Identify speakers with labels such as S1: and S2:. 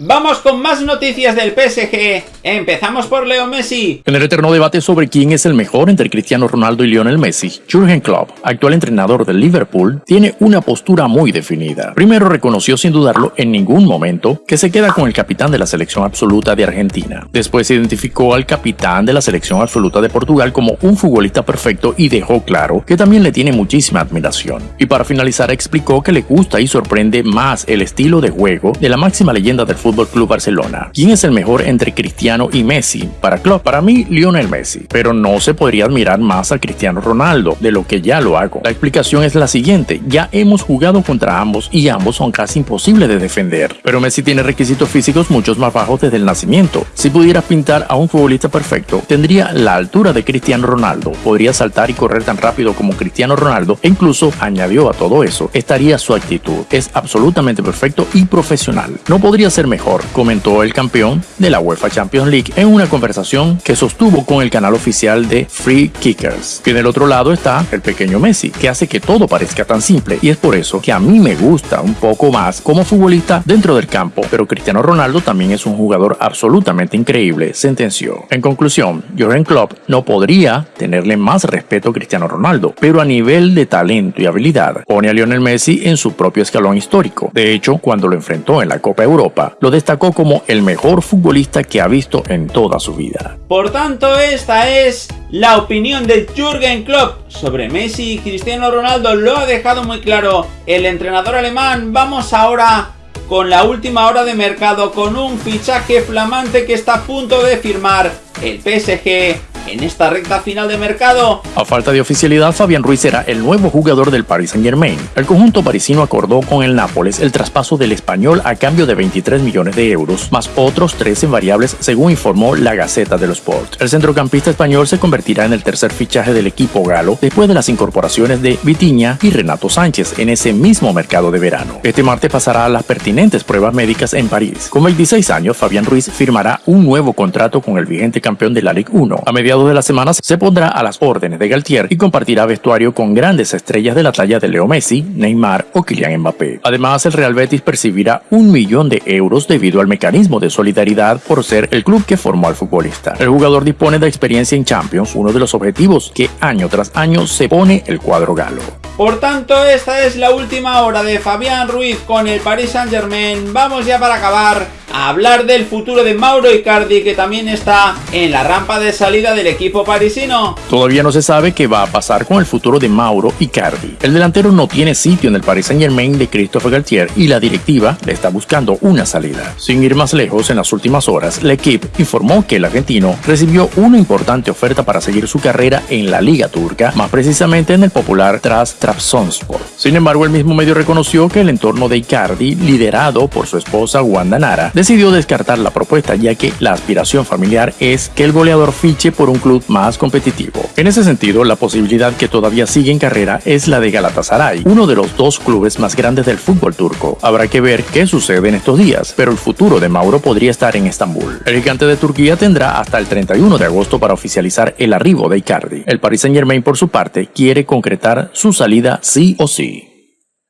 S1: Vamos con más noticias del PSG. Empezamos por Leo Messi.
S2: En el eterno debate sobre quién es el mejor entre Cristiano Ronaldo y Lionel Messi, Jürgen Klopp, actual entrenador del Liverpool, tiene una postura muy definida. Primero reconoció sin dudarlo en ningún momento que se queda con el capitán de la selección absoluta de Argentina. Después identificó al capitán de la selección absoluta de Portugal como un futbolista perfecto y dejó claro que también le tiene muchísima admiración. Y para finalizar explicó que le gusta y sorprende más el estilo de juego de la máxima leyenda del Fútbol Club Barcelona. ¿Quién es el mejor entre Cristiano y Messi? Para Klopp, para mí Lionel Messi, pero no se podría admirar más a Cristiano Ronaldo de lo que ya lo hago. La explicación es la siguiente, ya hemos jugado contra ambos y ambos son casi imposibles de defender, pero Messi tiene requisitos físicos muchos más bajos desde el nacimiento. Si pudiera pintar a un futbolista perfecto, tendría la altura de Cristiano Ronaldo, podría saltar y correr tan rápido como Cristiano Ronaldo e incluso añadió a todo eso, estaría su actitud, es absolutamente perfecto y profesional. No podría ser mejor, comentó el campeón de la UEFA Champions League en una conversación que sostuvo con el canal oficial de Free Kickers. Y en el otro lado está el pequeño Messi, que hace que todo parezca tan simple y es por eso que a mí me gusta un poco más como futbolista dentro del campo, pero Cristiano Ronaldo también es un jugador absolutamente increíble, sentenció. En conclusión, Jürgen Klopp no podría tenerle más respeto a Cristiano Ronaldo, pero a nivel de talento y habilidad, pone a Lionel Messi en su propio escalón histórico. De hecho, cuando lo enfrentó en la Copa Europa, lo destacó como el mejor futbolista que ha visto en toda su vida.
S1: Por tanto, esta es la opinión de Jürgen Klopp sobre Messi Cristiano Ronaldo. Lo ha dejado muy claro el entrenador alemán. Vamos ahora con la última hora de mercado con un fichaje flamante que está a punto de firmar el PSG en esta recta final de mercado.
S2: A falta de oficialidad, Fabián Ruiz será el nuevo jugador del Paris Saint Germain. El conjunto parisino acordó con el Nápoles el traspaso del español a cambio de 23 millones de euros, más otros 13 variables según informó la Gaceta de los Sports. El centrocampista español se convertirá en el tercer fichaje del equipo galo después de las incorporaciones de Vitiña y Renato Sánchez en ese mismo mercado de verano. Este martes pasará a las pertinentes pruebas médicas en París. Con 26 años, Fabián Ruiz firmará un nuevo contrato con el vigente campeón de la Ligue 1. A mediados de las semanas se pondrá a las órdenes de Galtier y compartirá vestuario con grandes estrellas de la talla de Leo Messi, Neymar o Kylian Mbappé. Además, el Real Betis percibirá un millón de euros debido al mecanismo de solidaridad por ser el club que formó al futbolista. El jugador dispone de experiencia en Champions, uno de los objetivos que año tras año se pone el cuadro galo.
S1: Por tanto, esta es la última hora de Fabián Ruiz con el Paris Saint Germain. Vamos ya para acabar a hablar del futuro de Mauro Icardi que también está en la rampa de salida del equipo parisino.
S2: Todavía no se sabe qué va a pasar con el futuro de Mauro Icardi. El delantero no tiene sitio en el Paris Saint Germain de Christophe Galtier y la directiva le está buscando una salida. Sin ir más lejos, en las últimas horas, la equipe informó que el argentino recibió una importante oferta para seguir su carrera en la liga turca, más precisamente en el popular Tras Trabzonspor. Sin embargo, el mismo medio reconoció que el entorno de Icardi, liderado por su esposa Wanda Nara, decidió descartar la propuesta ya que la aspiración familiar es que el goleador fiche por un club más competitivo. En ese sentido, la posibilidad que todavía sigue en carrera es la de Galatasaray, uno de los dos clubes más grandes del fútbol turco. Habrá que ver qué sucede en estos días, pero el futuro de Mauro podría estar en Estambul. El gigante de Turquía tendrá hasta el 31 de agosto para oficializar el arribo de Icardi. El Paris Saint Germain, por su parte, quiere concretar su salida sí o sí.